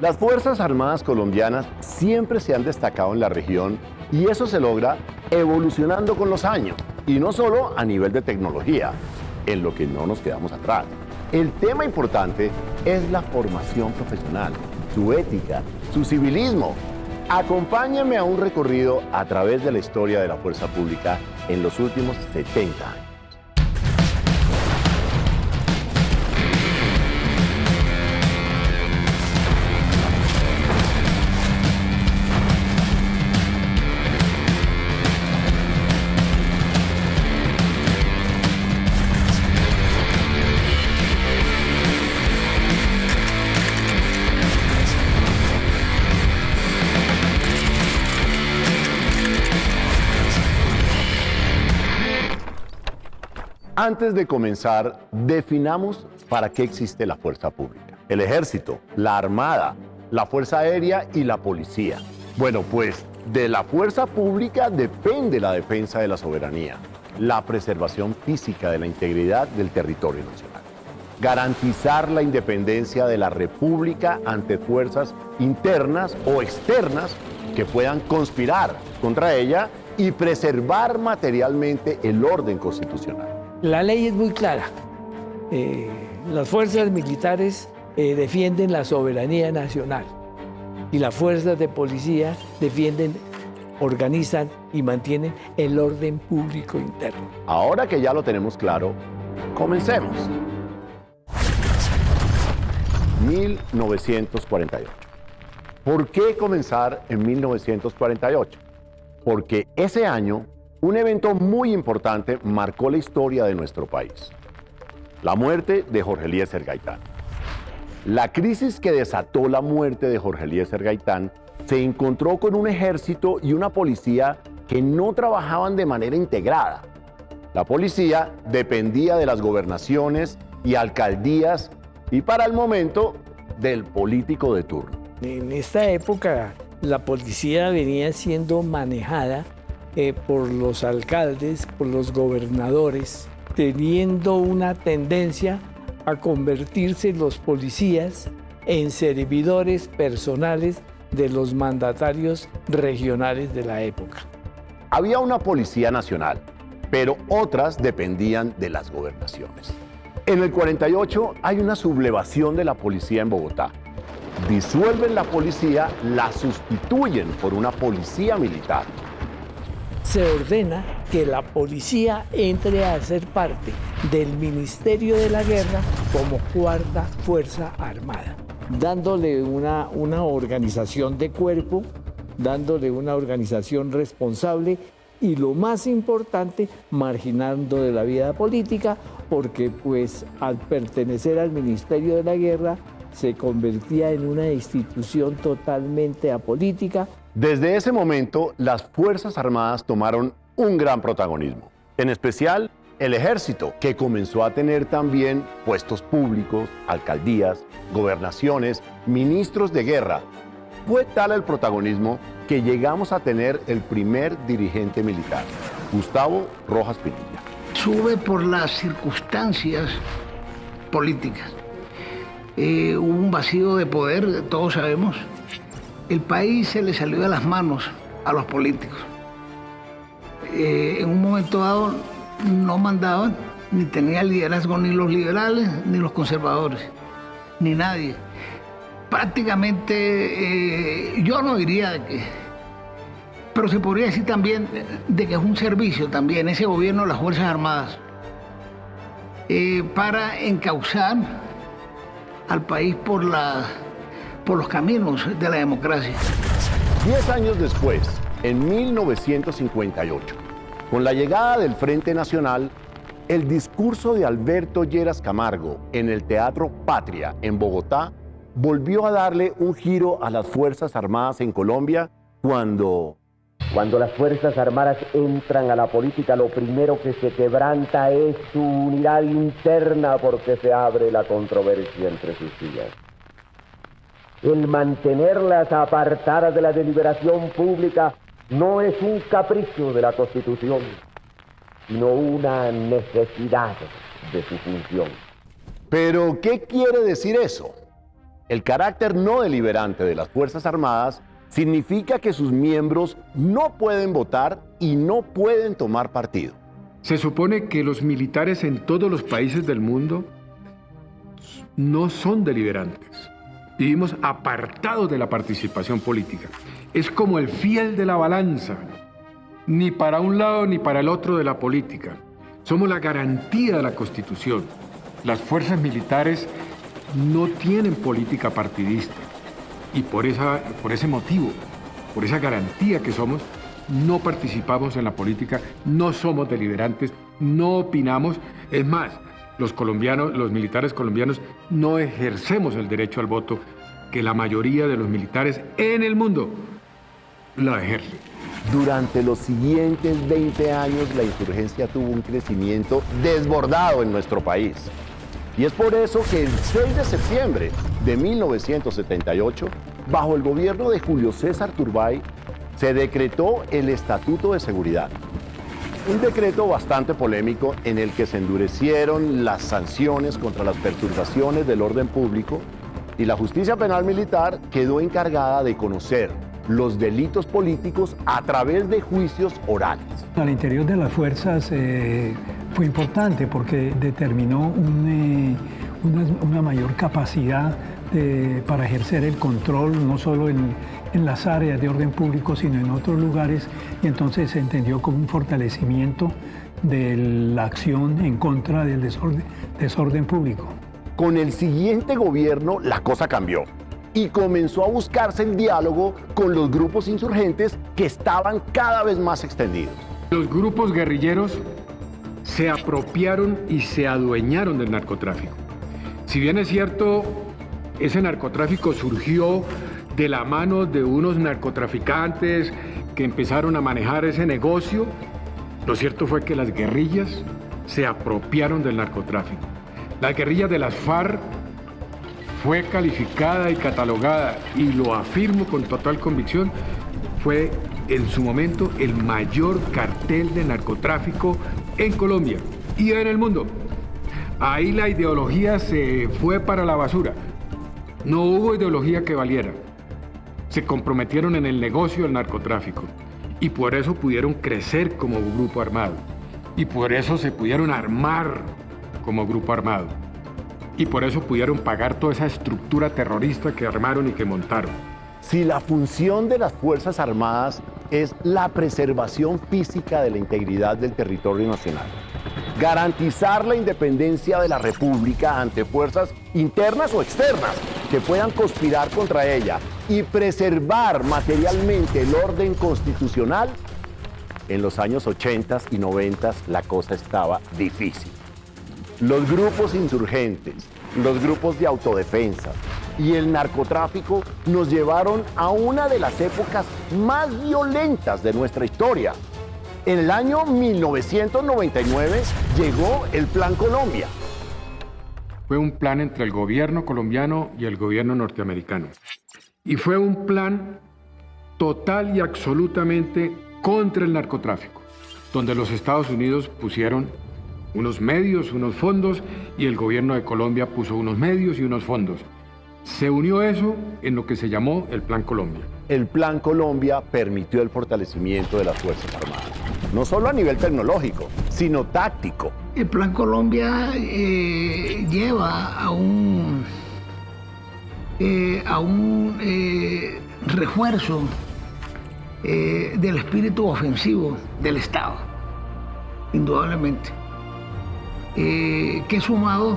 Las Fuerzas Armadas colombianas siempre se han destacado en la región y eso se logra evolucionando con los años y no solo a nivel de tecnología, en lo que no nos quedamos atrás. El tema importante es la formación profesional, su ética, su civilismo. Acompáñame a un recorrido a través de la historia de la fuerza pública en los últimos 70 años. Antes de comenzar, definamos para qué existe la fuerza pública. El ejército, la armada, la fuerza aérea y la policía. Bueno, pues de la fuerza pública depende la defensa de la soberanía, la preservación física de la integridad del territorio nacional, garantizar la independencia de la república ante fuerzas internas o externas que puedan conspirar contra ella y preservar materialmente el orden constitucional. La ley es muy clara. Eh, las fuerzas militares eh, defienden la soberanía nacional y las fuerzas de policía defienden, organizan y mantienen el orden público interno. Ahora que ya lo tenemos claro, comencemos. 1948. ¿Por qué comenzar en 1948? Porque ese año un evento muy importante marcó la historia de nuestro país. La muerte de Jorge Eliezer Gaitán. La crisis que desató la muerte de Jorge Eliezer Gaitán se encontró con un ejército y una policía que no trabajaban de manera integrada. La policía dependía de las gobernaciones y alcaldías y para el momento del político de turno. En esta época la policía venía siendo manejada eh, por los alcaldes, por los gobernadores, teniendo una tendencia a convertirse los policías en servidores personales de los mandatarios regionales de la época. Había una policía nacional, pero otras dependían de las gobernaciones. En el 48 hay una sublevación de la policía en Bogotá. Disuelven la policía, la sustituyen por una policía militar se ordena que la policía entre a ser parte del Ministerio de la Guerra como cuarta Fuerza Armada, dándole una, una organización de cuerpo, dándole una organización responsable y lo más importante, marginando de la vida política, porque pues al pertenecer al Ministerio de la Guerra se convertía en una institución totalmente apolítica desde ese momento, las Fuerzas Armadas tomaron un gran protagonismo, en especial el ejército, que comenzó a tener también puestos públicos, alcaldías, gobernaciones, ministros de guerra. Fue tal el protagonismo que llegamos a tener el primer dirigente militar, Gustavo Rojas Pinilla. Sube por las circunstancias políticas. Eh, hubo un vacío de poder, todos sabemos, el país se le salió de las manos a los políticos. Eh, en un momento dado no mandaban, ni tenía liderazgo ni los liberales, ni los conservadores, ni nadie. Prácticamente eh, yo no diría de que, pero se podría decir también de que es un servicio también ese gobierno de las Fuerzas Armadas eh, para encauzar al país por la por los caminos de la democracia. Diez años después, en 1958, con la llegada del Frente Nacional, el discurso de Alberto Lleras Camargo en el Teatro Patria en Bogotá volvió a darle un giro a las Fuerzas Armadas en Colombia cuando... Cuando las Fuerzas Armadas entran a la política, lo primero que se quebranta es su unidad interna porque se abre la controversia entre sus filas el mantenerlas apartadas de la deliberación pública no es un capricho de la Constitución, sino una necesidad de su función. Pero, ¿qué quiere decir eso? El carácter no deliberante de las Fuerzas Armadas significa que sus miembros no pueden votar y no pueden tomar partido. Se supone que los militares en todos los países del mundo no son deliberantes. Vivimos apartados de la participación política. Es como el fiel de la balanza, ni para un lado ni para el otro de la política. Somos la garantía de la Constitución. Las fuerzas militares no tienen política partidista y por, esa, por ese motivo, por esa garantía que somos, no participamos en la política, no somos deliberantes, no opinamos. Es más, los colombianos, los militares colombianos no ejercemos el derecho al voto que la mayoría de los militares en el mundo lo ejercen. Durante los siguientes 20 años la insurgencia tuvo un crecimiento desbordado en nuestro país. Y es por eso que el 6 de septiembre de 1978, bajo el gobierno de Julio César Turbay, se decretó el Estatuto de Seguridad. Un decreto bastante polémico en el que se endurecieron las sanciones contra las perturbaciones del orden público y la justicia penal militar quedó encargada de conocer los delitos políticos a través de juicios orales. Al interior de las fuerzas eh, fue importante porque determinó eh, una, mayor capacidad para ejercer el control, no solo en, las áreas de orden público, sino en otros lugares, y entonces se entendió como un fortalecimiento de la acción en contra del desorden, desorden público. Con el siguiente gobierno la cosa cambió y comenzó a buscarse el diálogo con los grupos insurgentes que estaban cada vez más extendidos. Los grupos guerrilleros se apropiaron y se adueñaron del narcotráfico. Si bien es cierto, ese narcotráfico surgió de la mano de unos narcotraficantes que empezaron a manejar ese negocio, lo cierto fue que las guerrillas se apropiaron del narcotráfico. La guerrilla de las FARC fue calificada y catalogada, y lo afirmo con total convicción, fue en su momento el mayor cartel de narcotráfico en Colombia y en el mundo. Ahí la ideología se fue para la basura. No hubo ideología que valiera. Se comprometieron en el negocio del narcotráfico y por eso pudieron crecer como grupo armado y por eso se pudieron armar como grupo armado y por eso pudieron pagar toda esa estructura terrorista que armaron y que montaron. Si la función de las Fuerzas Armadas es la preservación física de la integridad del territorio nacional, garantizar la independencia de la República ante fuerzas internas o externas que puedan conspirar contra ella y preservar materialmente el orden constitucional, en los años 80 y 90 la cosa estaba difícil. Los grupos insurgentes, los grupos de autodefensa y el narcotráfico nos llevaron a una de las épocas más violentas de nuestra historia. En el año 1999 llegó el Plan Colombia. Fue un plan entre el gobierno colombiano y el gobierno norteamericano. Y fue un plan total y absolutamente contra el narcotráfico, donde los Estados Unidos pusieron unos medios, unos fondos, y el gobierno de Colombia puso unos medios y unos fondos. Se unió eso en lo que se llamó el Plan Colombia. El Plan Colombia permitió el fortalecimiento de las Fuerzas Armadas, no solo a nivel tecnológico, sino táctico. El Plan Colombia eh, lleva a un, eh, a un eh, refuerzo del espíritu ofensivo del Estado, indudablemente. Que sumado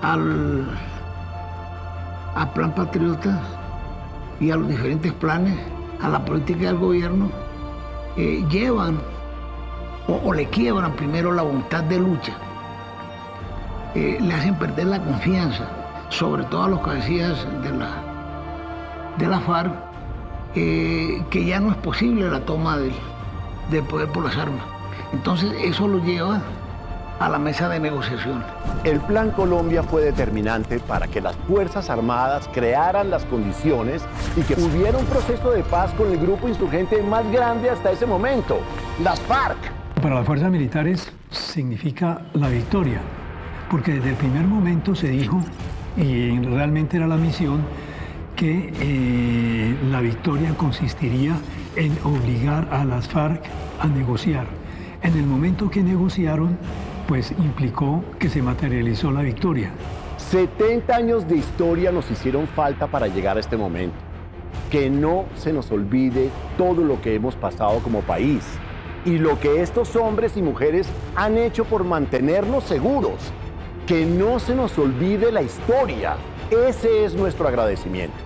al, Plan Patriota y a los diferentes planes, a la política del gobierno, llevan o, le quiebran primero la voluntad de lucha, eh, le hacen perder la confianza, sobre todo a los cabecillas de la, de la FARC, que ya no es posible la toma del, del poder por las armas. Entonces eso lo lleva a la mesa de negociación. El Plan Colombia fue determinante para que las Fuerzas Armadas crearan las condiciones y que hubiera un proceso de paz con el grupo insurgente más grande hasta ese momento, las FARC. Para las fuerzas militares significa la victoria, porque desde el primer momento se dijo y realmente era la misión que eh, la victoria consistiría en obligar a las FARC a negociar. En el momento que negociaron, pues implicó que se materializó la victoria. 70 años de historia nos hicieron falta para llegar a este momento. Que no se nos olvide todo lo que hemos pasado como país y lo que estos hombres y mujeres han hecho por mantenernos seguros. Que no se nos olvide la historia. Ese es nuestro agradecimiento.